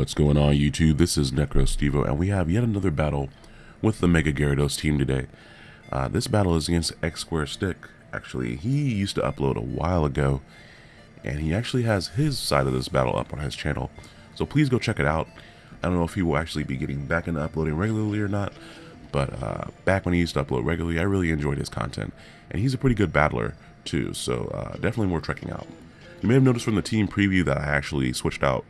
What's going on YouTube? This is NecroStevo and we have yet another battle with the Mega Gyarados team today. Uh, this battle is against X Square Stick. Actually, he used to upload a while ago and he actually has his side of this battle up on his channel. So please go check it out. I don't know if he will actually be getting back into uploading regularly or not, but uh, back when he used to upload regularly, I really enjoyed his content. And he's a pretty good battler too, so uh, definitely worth checking out. You may have noticed from the team preview that I actually switched out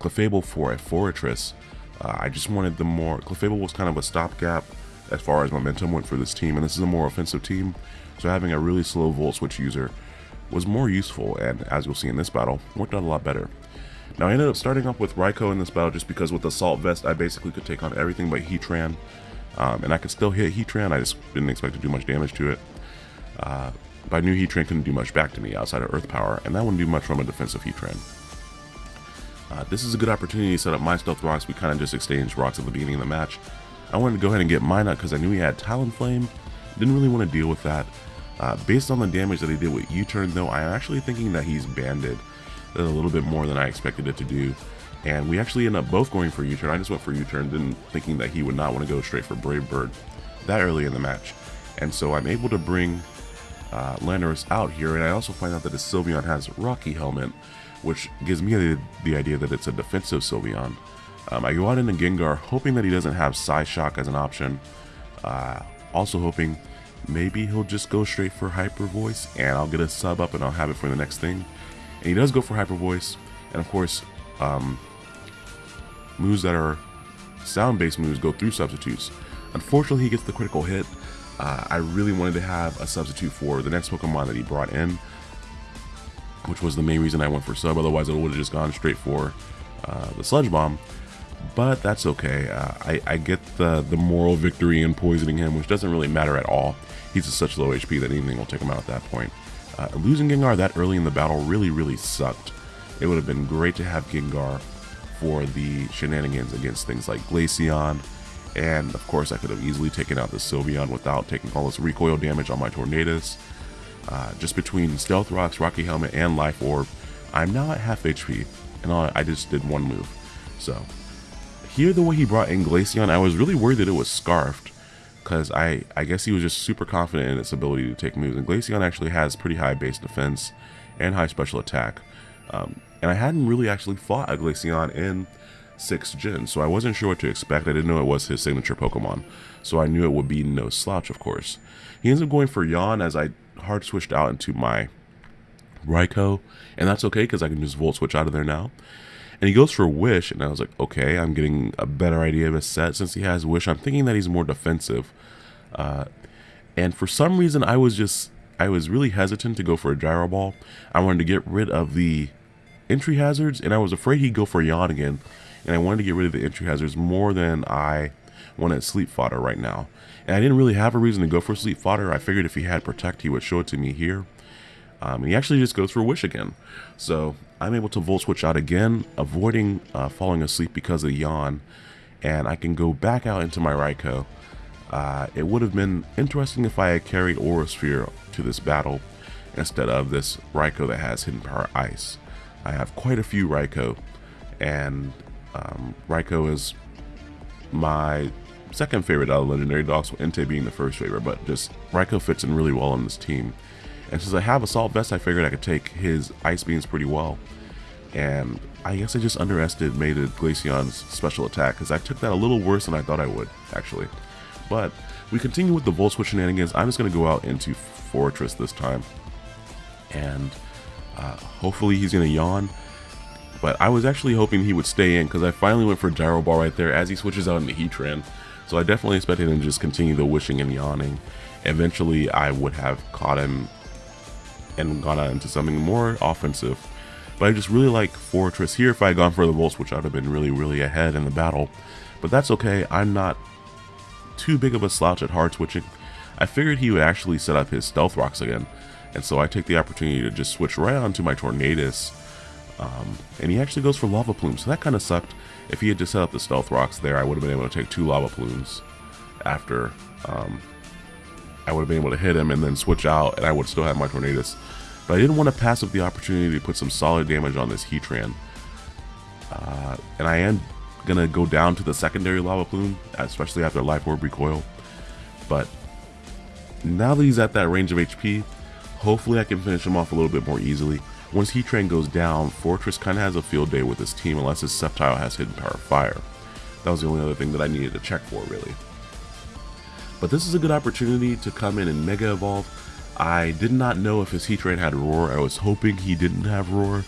Clefable for a Forretress. Uh, I just wanted the more, Clefable was kind of a stopgap as far as momentum went for this team, and this is a more offensive team, so having a really slow Volt Switch user was more useful, and as you'll see in this battle, worked out a lot better. Now I ended up starting off with Raikou in this battle just because with the Assault Vest I basically could take on everything but Heatran, um, and I could still hit Heatran, I just didn't expect to do much damage to it. Uh, but I knew Heatran couldn't do much back to me outside of Earth Power, and that wouldn't do much from a defensive Heatran. Uh, this is a good opportunity to set up my Stealth Rocks. We kind of just exchanged rocks at the beginning of the match. I wanted to go ahead and get Minot because I knew he had Talonflame. Didn't really want to deal with that. Uh, based on the damage that he did with U-turn though, I'm actually thinking that he's banded a little bit more than I expected it to do. And we actually end up both going for U-turn. I just went for U-turn, then thinking that he would not want to go straight for Brave Bird that early in the match. And so I'm able to bring uh, Landorus out here, and I also find out that his Sylveon has Rocky Helmet, which gives me the, the idea that it's a defensive Sylveon. Um, I go out into Gengar, hoping that he doesn't have Psyshock as an option. Uh, also hoping maybe he'll just go straight for Hyper Voice, and I'll get a sub up and I'll have it for the next thing. And he does go for Hyper Voice, and of course, um, moves that are sound-based moves go through substitutes. Unfortunately, he gets the critical hit. Uh, I really wanted to have a substitute for the next Pokemon that he brought in, which was the main reason I went for sub. Otherwise, I would have just gone straight for uh, the Sludge Bomb. But that's okay. Uh, I, I, get the, the moral victory in poisoning him, which doesn't really matter at all. He's at such low HP that anything will take him out at that point. Uh, losing Gengar that early in the battle really, really sucked. It would have been great to have Gengar for the shenanigans against things like Glaceon, and of course I could have easily taken out the Sylveon without taking all this recoil damage on my Tornadus. Uh, just between Stealth Rocks, Rocky Helmet, and Life Orb, I'm now at half HP, and I just did one move. So, here the way he brought in Glaceon, I was really worried that it was Scarfed, because I, I guess he was just super confident in its ability to take moves, and Glaceon actually has pretty high base defense and high special attack. Um, and I hadn't really actually fought a Glaceon in 6th gen, so I wasn't sure what to expect. I didn't know it was his signature Pokemon, so I knew it would be no slouch, of course. He ends up going for Yawn as I hard switched out into my Raikou, and that's okay because I can just Volt Switch out of there now. And he goes for Wish, and I was like, okay, I'm getting a better idea of his set. Since he has Wish, I'm thinking that he's more defensive. Uh, and for some reason, I was just, I was really hesitant to go for a Gyro Ball. I wanted to get rid of the entry hazards, and I was afraid he'd go for Yawn again and I wanted to get rid of the entry hazards more than I wanted sleep fodder right now. And I didn't really have a reason to go for sleep fodder. I figured if he had protect, he would show it to me here. Um, he actually just goes for wish again. So I'm able to volt switch out again, avoiding uh, falling asleep because of yawn. And I can go back out into my Raikou. Uh, it would have been interesting if I had carried Aura Sphere to this battle instead of this Raikou that has Hidden Power Ice. I have quite a few Raikou, and um, Raikou is my second favorite out of Legendary Dogs, with Entei being the first favorite, but just Raikou fits in really well on this team. And since I have Assault Vest, I figured I could take his Ice Beams pretty well. And I guess I just underestimated Glaceon's special attack, because I took that a little worse than I thought I would, actually. But we continue with the Volt Switch shenanigans. I'm just going to go out into Forretress this time. And uh, hopefully he's going to yawn. But I was actually hoping he would stay in because I finally went for Gyro Ball right there as he switches out into Heatran. So I definitely expected him to just continue the wishing and yawning. Eventually I would have caught him and gone into something more offensive. But I just really like Forretress here. If I had gone for the Volt Switch, I would have been really, really ahead in the battle. But that's okay. I'm not too big of a slouch at hard switching. I figured he would actually set up his Stealth Rocks again. And so I take the opportunity to just switch right onto my Tornadus um, and he actually goes for Lava Plume, so that kind of sucked. If he had just set up the Stealth Rocks there, I would have been able to take two Lava Plumes after um, I would have been able to hit him and then switch out, and I would still have my Tornadus. But I didn't want to pass up the opportunity to put some solid damage on this Heatran. Uh, and I am gonna go down to the secondary lava plume, especially after Life Orb recoil. But now that he's at that range of HP, hopefully I can finish him off a little bit more easily. Once Heatran goes down, Forretress kind of has a field day with his team unless his Sceptile has Hidden Power Fire. That was the only other thing that I needed to check for, really. But this is a good opportunity to come in and Mega Evolve. I did not know if his Heatran had Roar. I was hoping he didn't have Roar.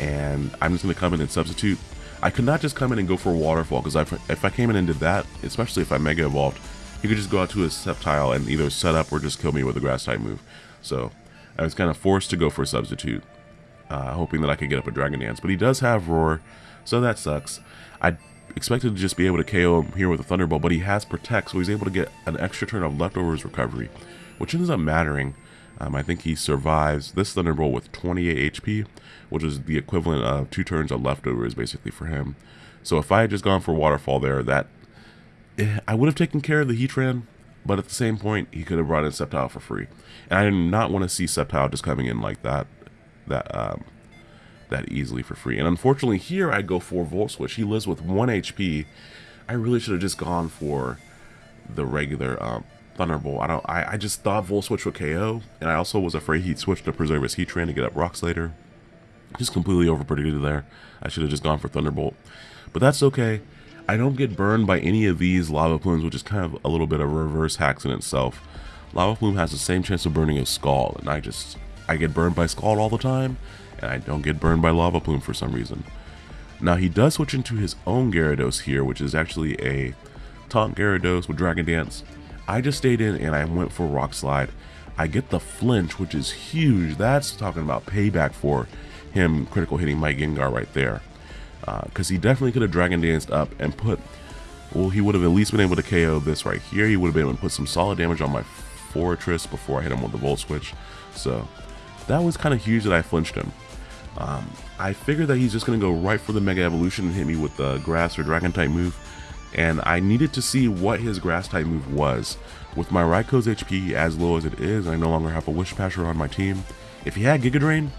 And I'm just going to come in and substitute. I could not just come in and go for Waterfall, because if I came in and did that, especially if I Mega Evolved, he could just go out to his Sceptile and either set up or just kill me with a Grass type move. So I was kind of forced to go for a substitute, uh, hoping that I could get up a Dragon Dance. But he does have Roar, so that sucks. I expected to just be able to KO him here with a Thunderbolt, but he has Protect, so he's able to get an extra turn of Leftovers recovery, which ends up mattering. Um, I think he survives this Thunderbolt with 28 HP, which is the equivalent of two turns of Leftovers basically for him. So if I had just gone for Waterfall there, that eh, I would have taken care of the Heatran, but at the same point, he could have brought in Sceptile for free. And I did not want to see Sceptile just coming in like that, that um, that easily for free. And unfortunately here I go for Volt Switch. He lives with 1 HP. I really should have just gone for the regular um, Thunderbolt. I don't. I, I just thought Volt Switch would KO, and I also was afraid he'd switch to preserve his Heatran to get up Rocks later. Just completely overpredicted there. I should have just gone for Thunderbolt. But that's okay. I don't get burned by any of these lava plumes, which is kind of a little bit of reverse hacks in itself. Lava plume has the same chance of burning as Scald, and I just I get burned by Scald all the time, and I don't get burned by lava plume for some reason. Now he does switch into his own Gyarados here, which is actually a Taunt Gyarados with Dragon Dance. I just stayed in and I went for Rock Slide. I get the flinch, which is huge. That's talking about payback for him critical hitting my Gengar right there because uh, he definitely could have Dragon Danced up and put, well, he would have at least been able to KO this right here. He would have been able to put some solid damage on my Forretress before I hit him with the Volt Switch. So that was kind of huge that I flinched him. Um, I figured that he's just going to go right for the Mega Evolution and hit me with the Grass or Dragon type move. And I needed to see what his Grass type move was. With my Raikou HP as low as it is, I no longer have a Wish Passer on my team. If he had Giga Drain,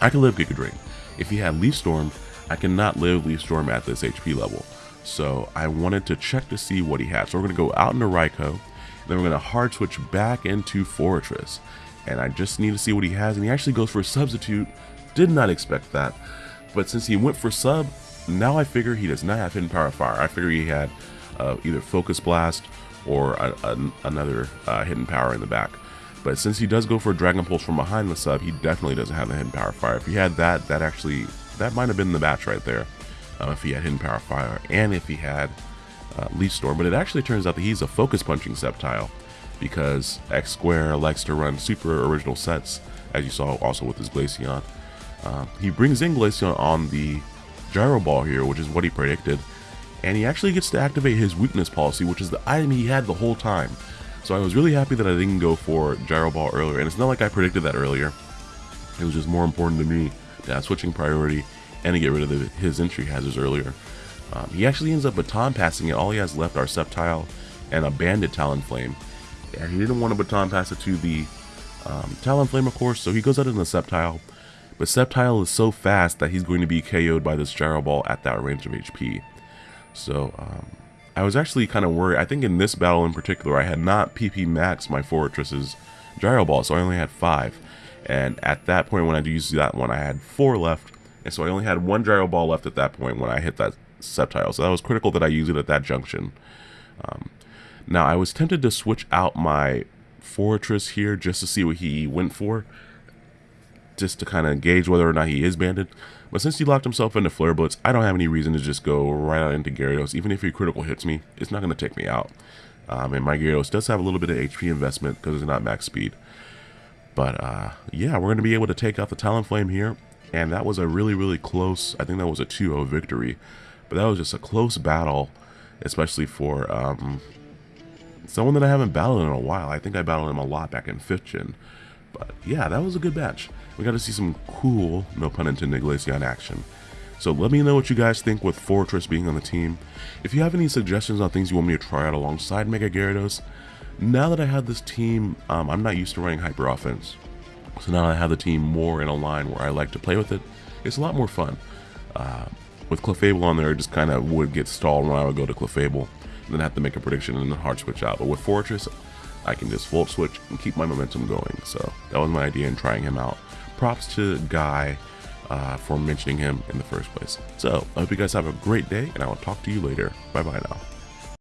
I could live Giga Drain. If he had Leaf Storm, I cannot live Leaf Storm at this HP level. So I wanted to check to see what he had. So we're going to go out into Raikou. Then we're going to hard switch back into Forretress. And I just need to see what he has. And he actually goes for a substitute. Did not expect that. But since he went for sub, now I figure he does not have Hidden Power Fire. I figure he had uh, either Focus Blast or a, a, another uh, Hidden Power in the back. But since he does go for Dragon Pulse from behind the sub, he definitely doesn't have the Hidden Power Fire. If he had that, that actually that might have been the match right there. Uh, if he had Hidden Power Fire and if he had uh, Leaf Storm. But it actually turns out that he's a focus punching Sceptile because X Square likes to run super original sets, as you saw also with his Glaceon. Uh, he brings in Glaceon on the Gyro Ball here, which is what he predicted, and he actually gets to activate his weakness policy, which is the item he had the whole time. So I was really happy that I didn't go for Gyro Ball earlier, and it's not like I predicted that earlier. It was just more important to me uh, switching priority and to get rid of the, his entry hazards earlier. Um, he actually ends up baton passing it. All he has left are Sceptile and a Banded Talonflame. And he didn't want to baton pass it to the um, Talonflame, of course, so he goes out in the Sceptile. But Sceptile is so fast that he's going to be KO'd by this Gyro Ball at that range of HP. So, um, I was actually kind of worried. I think in this battle in particular, I had not PP maxed my Forretress's Gyro Ball, so I only had 5. And at that point when I used that one, I had four left. And so I only had one gyro ball left at that point when I hit that Sceptile. So that was critical that I use it at that junction. Um, now I was tempted to switch out my Forretress here just to see what he went for. Just to kind of gauge whether or not he is banded. But since he locked himself into Flare Blitz, I don't have any reason to just go right out into Gyarados. Even if he critical hits me, it's not going to take me out. Um, and my Gyarados does have a little bit of HP investment because it's not max speed. But uh, yeah, we're going to be able to take out the Talonflame here. And that was a really, really close, I think that was a 2-0 victory. But that was just a close battle, especially for um, someone that I haven't battled in a while. I think I battled him a lot back in 5th gen. But yeah, that was a good match. We got to see some cool, no pun intended, Glaceon action. So let me know what you guys think with Forretress being on the team. If you have any suggestions on things you want me to try out alongside Mega Gyarados, now that I have this team, um, I'm not used to running hyper offense. So now I have the team more in a line where I like to play with it. It's a lot more fun. Uh, With Clefable on there, it just kind of would get stalled when I would go to Clefable, and then have to make a prediction and then hard switch out. But with Forretress, I can just Volt Switch and keep my momentum going. So that was my idea in trying him out. Props to Guy uh, for mentioning him in the first place. So I hope you guys have a great day, and I will talk to you later. Bye bye now.